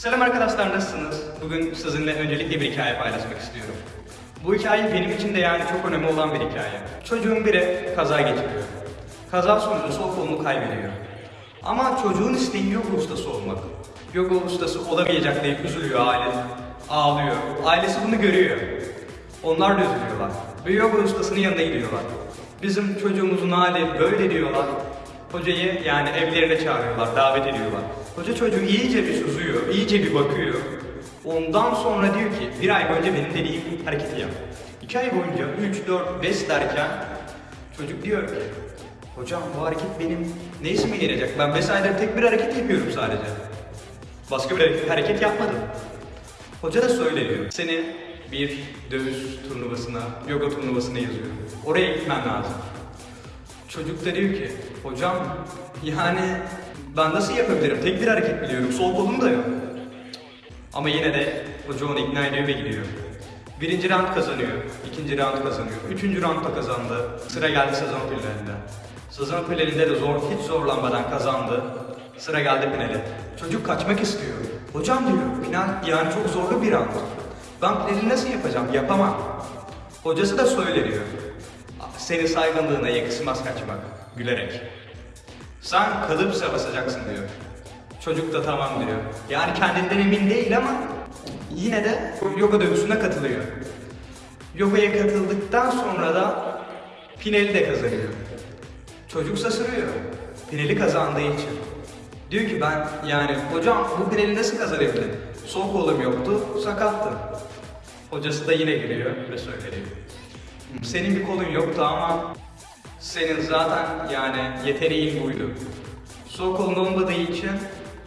Selam arkadaşlar nasılsınız? Bugün sizinle öncelikle bir hikaye paylaşmak istiyorum. Bu hikaye benim için de yani çok önemli olan bir hikaye. Çocuğun biri kaza geçiriyor. Kaza sonucu sol kolunu kaybediyor. Ama çocuğun isteği yoga ustası olmak. Yoga ustası olamayacak diye üzülüyor aile. Ağlıyor. Ailesi bunu görüyor. Onlar da üzülüyorlar. Ve yoga ustasının yanına gidiyorlar. Bizim çocuğumuzun hali böyle diyorlar. Hocayı yani evlerine çağırıyorlar, davet ediyorlar. Hoca çocuğu iyice bir süzüyor, iyice bir bakıyor. Ondan sonra diyor ki, bir ay boyunca benim dediğim hareketi yap. İki ay boyunca 3, 4, 5 derken çocuk diyor ki, hocam bu hareket benim ne işime gelecek? Ben 5 aydır tek bir hareket yapıyorum sadece. Başka bir hareket yapmadım. Hoca da söyleniyor. Seni bir dövüş turnuvasına, yoga turnuvasına yazıyor. Oraya gitmen lazım. Çocuk da diyor ki, hocam yani ben nasıl yapabilirim? Tek bir hareket biliyorum, sol kolum da yok. Ama yine de hoca onu ikna ediyor ve gidiyor. Birinci round kazanıyor, ikinci round kazanıyor, üçüncü round da kazandı. Sıra geldi sezon finalinde. Sezon finalinde de zor, hiç zorlanmadan kazandı. Sıra geldi finale. Çocuk kaçmak istiyor. Hocam diyor, final yani çok zorlu bir round. Ben finali nasıl yapacağım? Yapamam. Hocası da söyleniyor. Seni saygınlığına yakışmaz kaçmak. Gülerek. Sen kalıpsa basacaksın diyor. Çocuk da tamam diyor. Yani kendinden emin değil ama yine de yoga dövüşüne katılıyor. Yogaya katıldıktan sonra da finali de kazanıyor. Çocuk şaşırıyor. Finali kazandığı için. Diyor ki ben yani hocam bu finali nasıl kazanabilirim? Sol kolum yoktu, sakattım. Hocası da yine giriyor ve söylüyor. Senin bir kolun yoktu ama senin zaten yani yeteneğin buydu. Sol kolun olmadığı için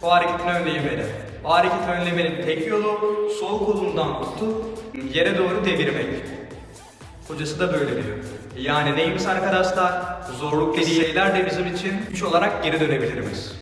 o hareketini önleyemedi. O hareketi önlemenin tek yolu sol kolundan tutup yere doğru devirmek. Hocası da böyle diyor. Yani neymiş arkadaşlar? Zorluk dediği şeyler de bizim için güç olarak geri dönebiliriz.